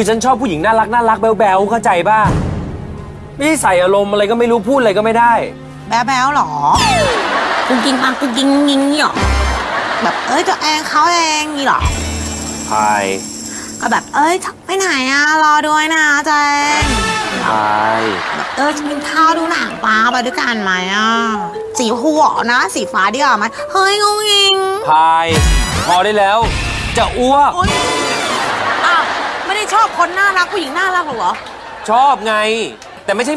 คือฉันชอบผู้หญิงน่ารักน่ารักแบ๊วๆเข้าใจป่ะไม่ใช่ใส่อารมณ์อะไรก็ไม่รู้พูดอะไรก็ไม่ได้ แบ๊วแบ๊วๆหรอกุงกิงปังกุงกิงงิงนี่หรอแบบเอ้ยตัวเองเขาเองนี่หรอพายก็แบบเอ้ยไปไหนอะรอด้วยนะเจงพายแบบเออจะกินข้าวดูหนังปลาไปด้วยกันไหมอะสีหัวนะ สีฟ้าดีกว่าไหมเฮ้ยงงงิงพายพอได้แล้ว จะอ้วก คนน่ารักผู้หญิงน่ารักหรอ ชอบไง แต่ไม่ใช่